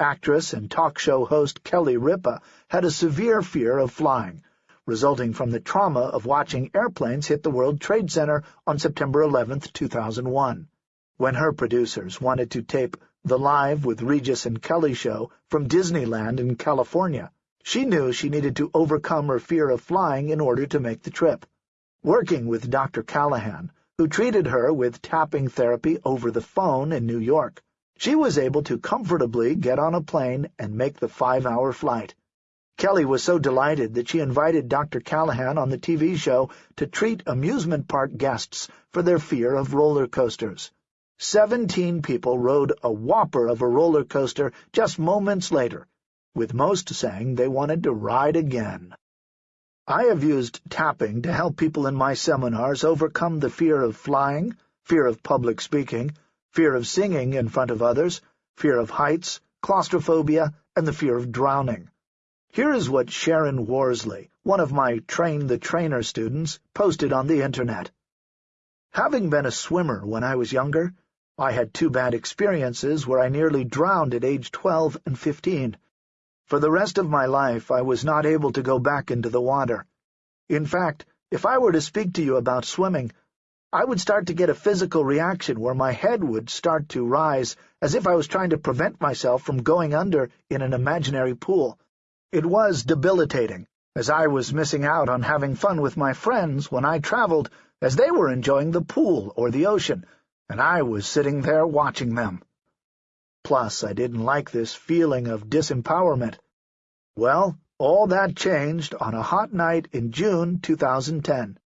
Actress and talk show host Kelly Ripa had a severe fear of flying, resulting from the trauma of watching airplanes hit the World Trade Center on September 11, 2001. When her producers wanted to tape the Live with Regis and Kelly show from Disneyland in California, she knew she needed to overcome her fear of flying in order to make the trip. Working with Dr. Callahan, who treated her with tapping therapy over the phone in New York, she was able to comfortably get on a plane and make the five-hour flight. Kelly was so delighted that she invited Dr. Callahan on the TV show to treat amusement park guests for their fear of roller coasters. Seventeen people rode a whopper of a roller coaster just moments later, with most saying they wanted to ride again. I have used tapping to help people in my seminars overcome the fear of flying, fear of public speaking, fear of singing in front of others, fear of heights, claustrophobia, and the fear of drowning. Here is what Sharon Worsley, one of my Train the Trainer students, posted on the Internet. Having been a swimmer when I was younger, I had two bad experiences where I nearly drowned at age 12 and 15. For the rest of my life, I was not able to go back into the water. In fact, if I were to speak to you about swimming, I would start to get a physical reaction where my head would start to rise as if I was trying to prevent myself from going under in an imaginary pool. It was debilitating, as I was missing out on having fun with my friends when I traveled, as they were enjoying the pool or the ocean, and I was sitting there watching them. Plus, I didn't like this feeling of disempowerment. Well, all that changed on a hot night in June 2010.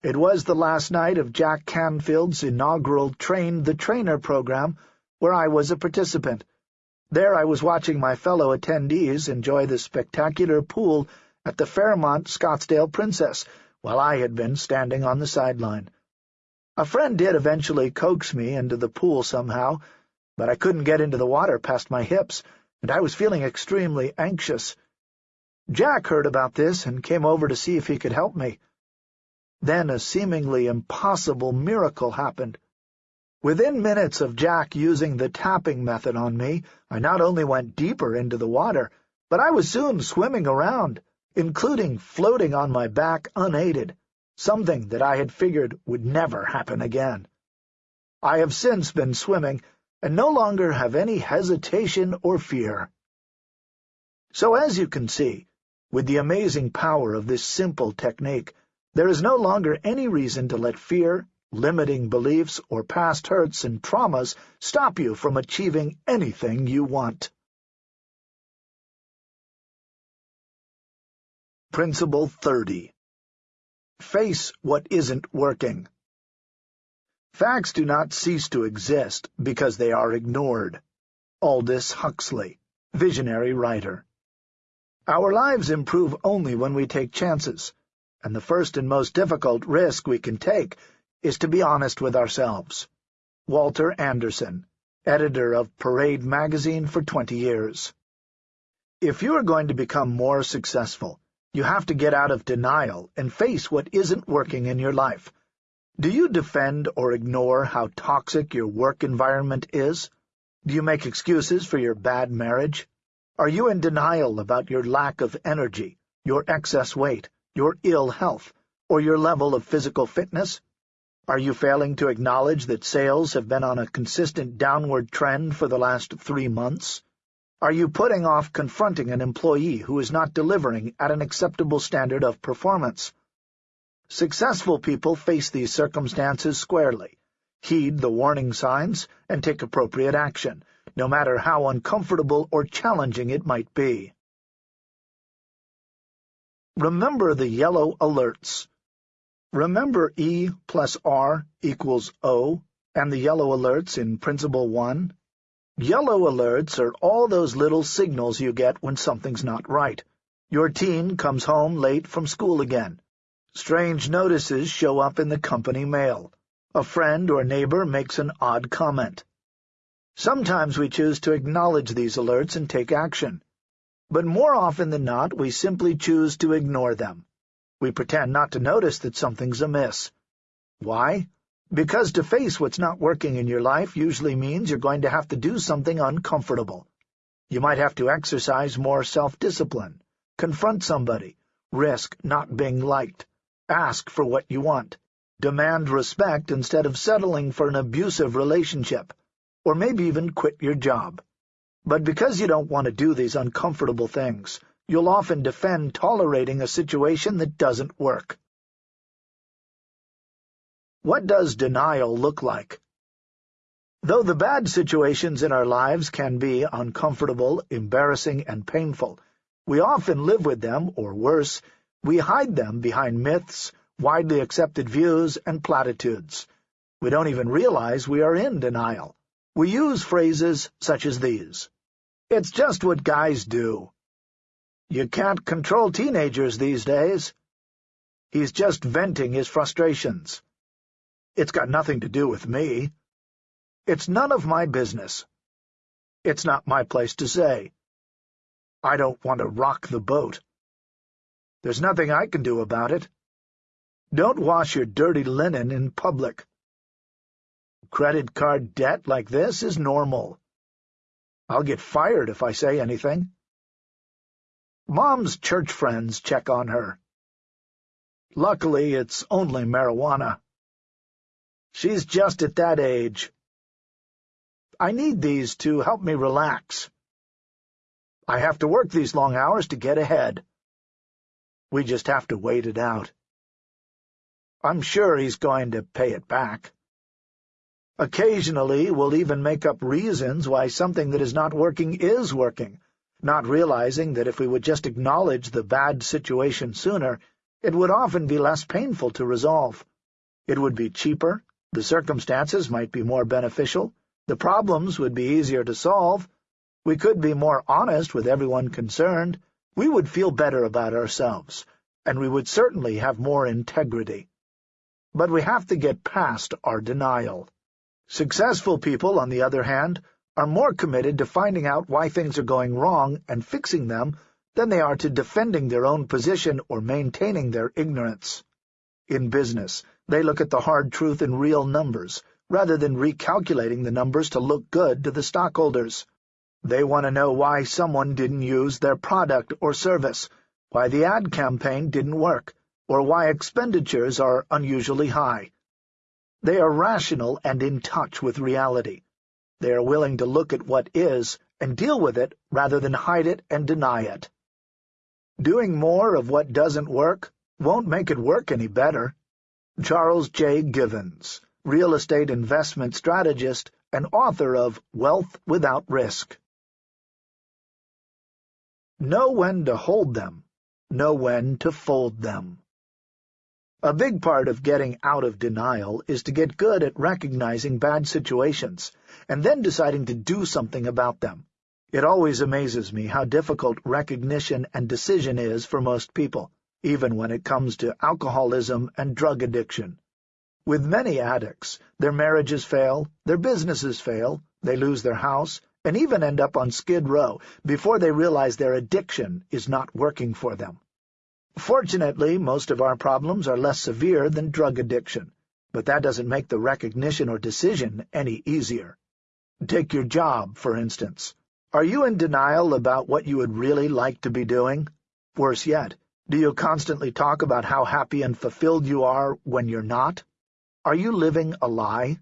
It was the last night of Jack Canfield's inaugural Train the Trainer program, where I was a participant. There I was watching my fellow attendees enjoy the spectacular pool at the Fairmont Scottsdale Princess, while I had been standing on the sideline. A friend did eventually coax me into the pool somehow, but I couldn't get into the water past my hips, and I was feeling extremely anxious. Jack heard about this and came over to see if he could help me. Then a seemingly impossible miracle happened. Within minutes of Jack using the tapping method on me, I not only went deeper into the water, but I was soon swimming around, including floating on my back unaided, something that I had figured would never happen again. I have since been swimming, and no longer have any hesitation or fear. So as you can see, with the amazing power of this simple technique, there is no longer any reason to let fear, limiting beliefs, or past hurts and traumas stop you from achieving anything you want. Principle 30 Face what isn't working. Facts do not cease to exist because they are ignored. Aldous Huxley, visionary writer. Our lives improve only when we take chances and the first and most difficult risk we can take is to be honest with ourselves. Walter Anderson, editor of Parade magazine for 20 years. If you are going to become more successful, you have to get out of denial and face what isn't working in your life. Do you defend or ignore how toxic your work environment is? Do you make excuses for your bad marriage? Are you in denial about your lack of energy, your excess weight, your ill health, or your level of physical fitness? Are you failing to acknowledge that sales have been on a consistent downward trend for the last three months? Are you putting off confronting an employee who is not delivering at an acceptable standard of performance? Successful people face these circumstances squarely, heed the warning signs, and take appropriate action, no matter how uncomfortable or challenging it might be. Remember the yellow alerts. Remember E plus R equals O and the yellow alerts in Principle 1? Yellow alerts are all those little signals you get when something's not right. Your teen comes home late from school again. Strange notices show up in the company mail. A friend or neighbor makes an odd comment. Sometimes we choose to acknowledge these alerts and take action. But more often than not, we simply choose to ignore them. We pretend not to notice that something's amiss. Why? Because to face what's not working in your life usually means you're going to have to do something uncomfortable. You might have to exercise more self-discipline, confront somebody, risk not being liked, Ask for what you want. Demand respect instead of settling for an abusive relationship, or maybe even quit your job. But because you don't want to do these uncomfortable things, you'll often defend tolerating a situation that doesn't work. What does denial look like? Though the bad situations in our lives can be uncomfortable, embarrassing, and painful, we often live with them, or worse, we hide them behind myths, widely accepted views, and platitudes. We don't even realize we are in denial. We use phrases such as these. It's just what guys do. You can't control teenagers these days. He's just venting his frustrations. It's got nothing to do with me. It's none of my business. It's not my place to say. I don't want to rock the boat. There's nothing I can do about it. Don't wash your dirty linen in public. Credit card debt like this is normal. I'll get fired if I say anything. Mom's church friends check on her. Luckily, it's only marijuana. She's just at that age. I need these to help me relax. I have to work these long hours to get ahead. We just have to wait it out. I'm sure he's going to pay it back. Occasionally, we'll even make up reasons why something that is not working is working, not realizing that if we would just acknowledge the bad situation sooner, it would often be less painful to resolve. It would be cheaper, the circumstances might be more beneficial, the problems would be easier to solve, we could be more honest with everyone concerned, we would feel better about ourselves, and we would certainly have more integrity. But we have to get past our denial. Successful people, on the other hand, are more committed to finding out why things are going wrong and fixing them than they are to defending their own position or maintaining their ignorance. In business, they look at the hard truth in real numbers, rather than recalculating the numbers to look good to the stockholders. They want to know why someone didn't use their product or service, why the ad campaign didn't work, or why expenditures are unusually high. They are rational and in touch with reality. They are willing to look at what is and deal with it rather than hide it and deny it. Doing more of what doesn't work won't make it work any better. Charles J. Givens, real estate investment strategist and author of Wealth Without Risk. Know when to hold them. Know when to fold them. A big part of getting out of denial is to get good at recognizing bad situations, and then deciding to do something about them. It always amazes me how difficult recognition and decision is for most people, even when it comes to alcoholism and drug addiction. With many addicts, their marriages fail, their businesses fail, they lose their house, and even end up on Skid Row before they realize their addiction is not working for them. Fortunately, most of our problems are less severe than drug addiction, but that doesn't make the recognition or decision any easier. Take your job, for instance. Are you in denial about what you would really like to be doing? Worse yet, Do you constantly talk about how happy and fulfilled you are when you're not? Are you living a lie?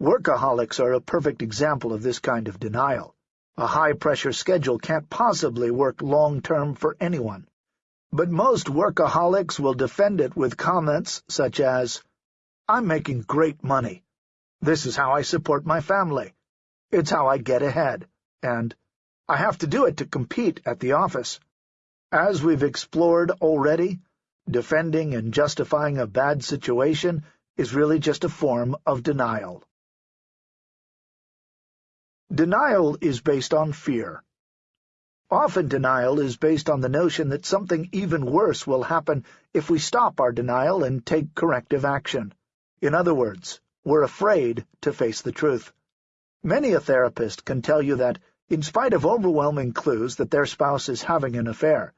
Workaholics are a perfect example of this kind of denial. A high-pressure schedule can't possibly work long-term for anyone. But most workaholics will defend it with comments such as, I'm making great money. This is how I support my family. It's how I get ahead. And I have to do it to compete at the office. As we've explored already, defending and justifying a bad situation is really just a form of denial. Denial is based on fear. Often denial is based on the notion that something even worse will happen if we stop our denial and take corrective action. In other words, we're afraid to face the truth. Many a therapist can tell you that, in spite of overwhelming clues that their spouse is having an affair,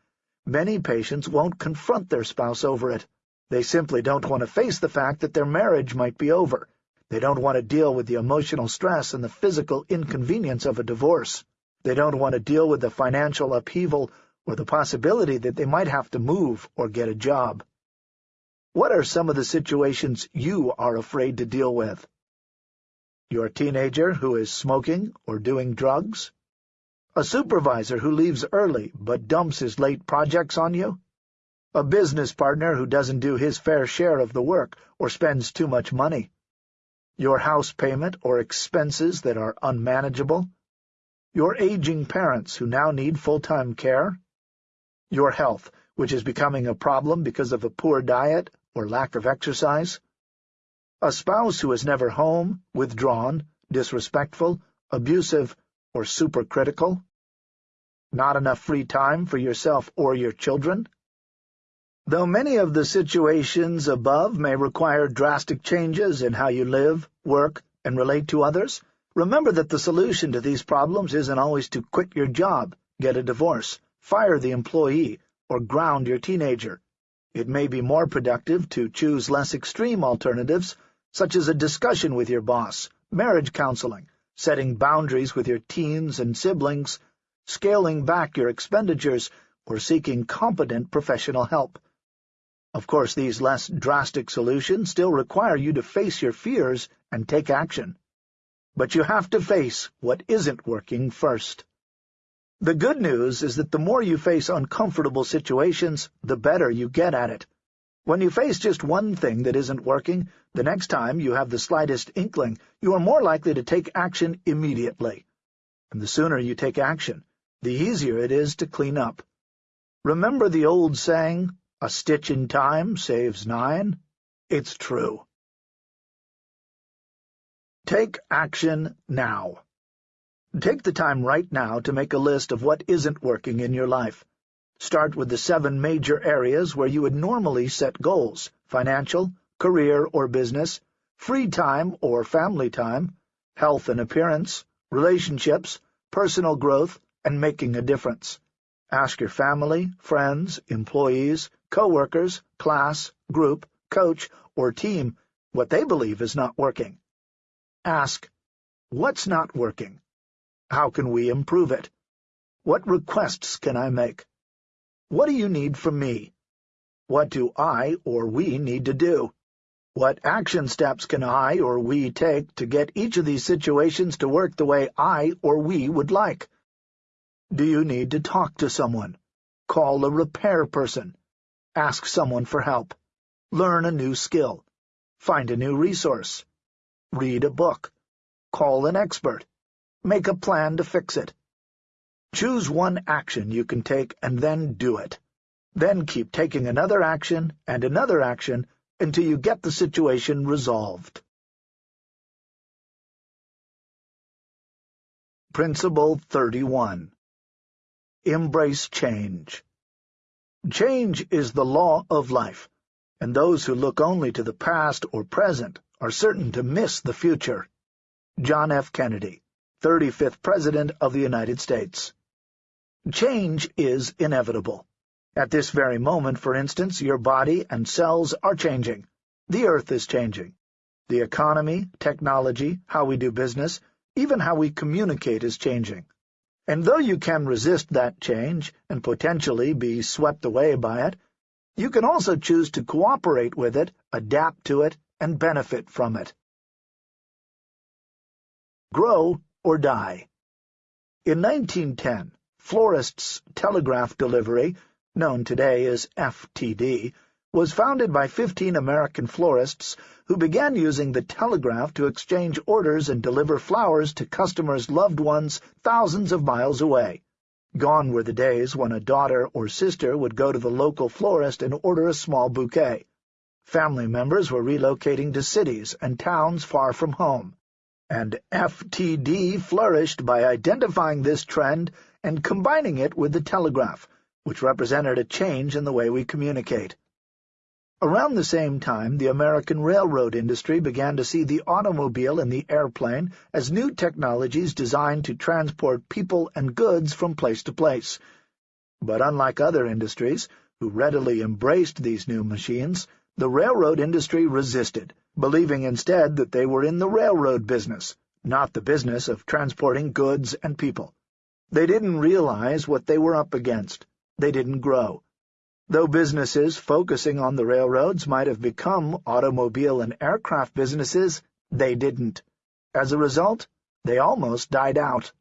Many patients won't confront their spouse over it. They simply don't want to face the fact that their marriage might be over. They don't want to deal with the emotional stress and the physical inconvenience of a divorce. They don't want to deal with the financial upheaval or the possibility that they might have to move or get a job. What are some of the situations you are afraid to deal with? Your teenager who is smoking or doing drugs? A supervisor who leaves early but dumps his late projects on you? A business partner who doesn't do his fair share of the work or spends too much money? Your house payment or expenses that are unmanageable? Your aging parents who now need full-time care? Your health, which is becoming a problem because of a poor diet or lack of exercise? A spouse who is never home, withdrawn, disrespectful, abusive, or supercritical? Not enough free time for yourself or your children? Though many of the situations above may require drastic changes in how you live, work, and relate to others, remember that the solution to these problems isn't always to quit your job, get a divorce, fire the employee, or ground your teenager. It may be more productive to choose less extreme alternatives, such as a discussion with your boss, marriage counseling, setting boundaries with your teens and siblings, scaling back your expenditures, or seeking competent professional help. Of course, these less drastic solutions still require you to face your fears and take action. But you have to face what isn't working first. The good news is that the more you face uncomfortable situations, the better you get at it. When you face just one thing that isn't working, the next time you have the slightest inkling, you are more likely to take action immediately. And the sooner you take action, the easier it is to clean up. Remember the old saying, a stitch in time saves nine? It's true. Take action now. Take the time right now to make a list of what isn't working in your life. Start with the seven major areas where you would normally set goals, financial, career or business, free time or family time, health and appearance, relationships, personal growth, and making a difference. Ask your family, friends, employees, co-workers, class, group, coach, or team what they believe is not working. Ask, what's not working? How can we improve it? What requests can I make? What do you need from me? What do I or we need to do? What action steps can I or we take to get each of these situations to work the way I or we would like? Do you need to talk to someone? Call a repair person. Ask someone for help. Learn a new skill. Find a new resource. Read a book. Call an expert. Make a plan to fix it. Choose one action you can take and then do it. Then keep taking another action and another action until you get the situation resolved. Principle 31 Embrace change. Change is the law of life, and those who look only to the past or present are certain to miss the future. John F. Kennedy, 35th President of the United States Change is inevitable. At this very moment, for instance, your body and cells are changing. The Earth is changing. The economy, technology, how we do business, even how we communicate is changing. And though you can resist that change and potentially be swept away by it, you can also choose to cooperate with it, adapt to it, and benefit from it. Grow or die. In 1910, Florists Telegraph Delivery, known today as FTD, was founded by 15 American florists who began using the telegraph to exchange orders and deliver flowers to customers' loved ones thousands of miles away. Gone were the days when a daughter or sister would go to the local florist and order a small bouquet. Family members were relocating to cities and towns far from home, and FTD flourished by identifying this trend and combining it with the telegraph, which represented a change in the way we communicate. Around the same time, the American railroad industry began to see the automobile and the airplane as new technologies designed to transport people and goods from place to place. But unlike other industries, who readily embraced these new machines, the railroad industry resisted, believing instead that they were in the railroad business, not the business of transporting goods and people. They didn't realize what they were up against. They didn't grow. Though businesses focusing on the railroads might have become automobile and aircraft businesses, they didn't. As a result, they almost died out.